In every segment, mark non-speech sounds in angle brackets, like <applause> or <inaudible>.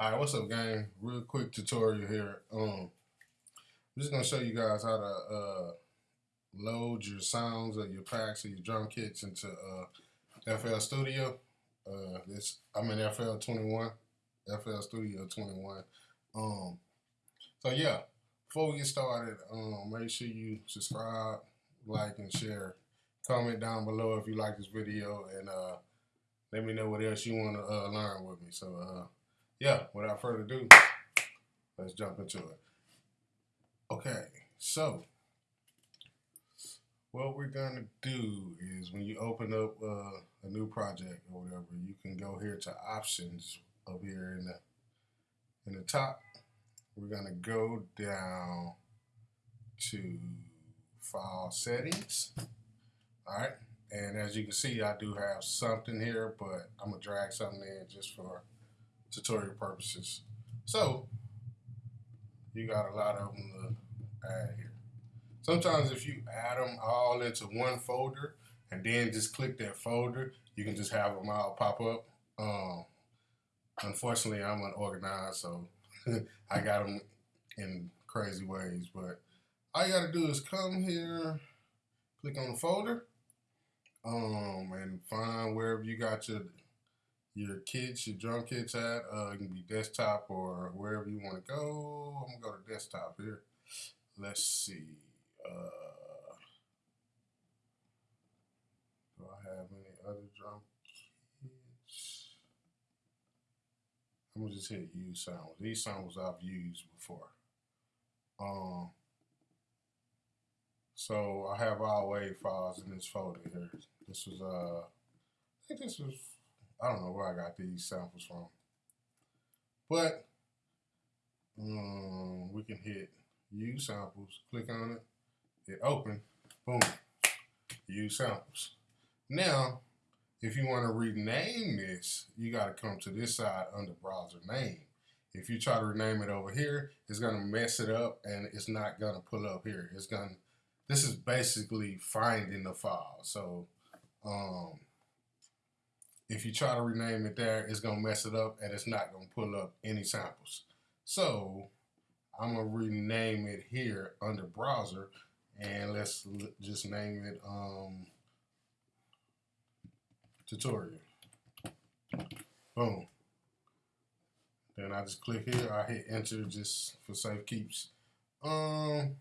All right, what's up, gang? Real quick tutorial here. Um, I'm just gonna show you guys how to uh, load your sounds or your packs or your drum kits into uh, FL Studio. Uh, this I'm in FL 21, FL Studio 21. Um, so yeah, before we get started, um, make sure you subscribe, like, and share. Comment down below if you like this video, and uh, let me know what else you want to uh, learn with me. So. Uh, yeah, without further ado, let's jump into it. Okay, so what we're gonna do is when you open up uh, a new project or whatever, you can go here to options over here in the in the top. We're gonna go down to file settings. All right, and as you can see, I do have something here, but I'm gonna drag something in just for tutorial purposes. So you got a lot of them to add here. Sometimes if you add them all into one folder and then just click that folder, you can just have them all pop up. Um, unfortunately, I'm unorganized, so <laughs> I got them in crazy ways. But all you got to do is come here, click on the folder, um, and find wherever you got your your kids, your drum kits at. Uh, it can be desktop or wherever you want to go. I'm gonna go to desktop here. Let's see. Uh, do I have any other drum kits? I'm gonna just hit use sounds. These sounds I've used before. Um. So I have all wave files in this folder here. This was uh, I think this was I don't know where I got these samples from. But um, we can hit use samples, click on it, hit open, boom, use samples. Now, if you want to rename this, you got to come to this side under browser name. If you try to rename it over here, it's going to mess it up and it's not going to pull up here. It's going to, this is basically finding the file. So, um, if you try to rename it there, it's going to mess it up and it's not going to pull up any samples. So I'm going to rename it here under browser and let's just name it um, tutorial. Boom. Then I just click here. I hit enter just for safe keeps. Um,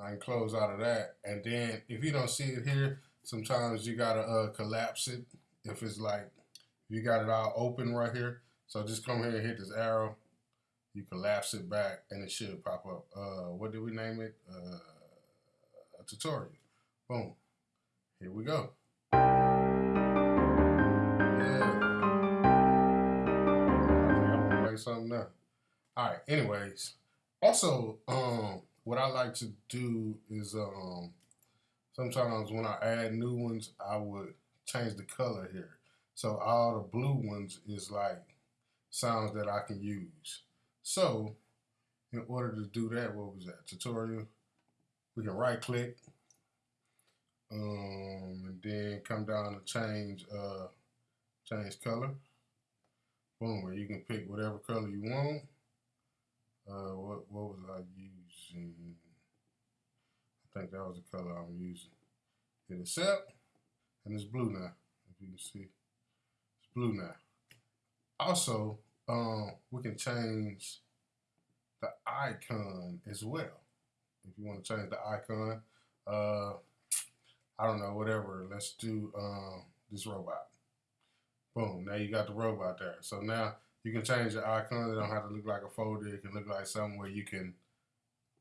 I can close out of that. And then if you don't see it here, sometimes you got to uh, collapse it if it's like you got it all open right here. So just come here and hit this arrow. You collapse it back and it should pop up. Uh, what did we name it? Uh, a tutorial. Boom. Here we go. Something up. All right. Anyways, also, um, what I like to do is um, sometimes when I add new ones, I would change the color here. So all the blue ones is like sounds that I can use. So in order to do that, what was that tutorial? We can right click um, and then come down to change uh, change color. Boom, where you can pick whatever color you want. Uh, what what was I using? I think that was the color I'm using. Hit accept, and it's blue now. If you can see It's blue now. Also, um, we can change the icon as well. If you want to change the icon, uh, I don't know, whatever. Let's do um, this robot. Boom, now you got the robot there. So now you can change the icon. It don't have to look like a folder. It can look like something where you can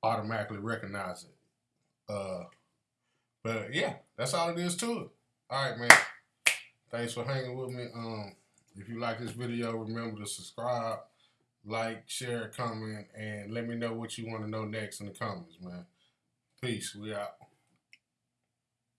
automatically recognize it. Uh, but yeah, that's all it is to it. All right, man. Thanks for hanging with me. Um, if you like this video, remember to subscribe, like, share, comment, and let me know what you want to know next in the comments, man. Peace. We out.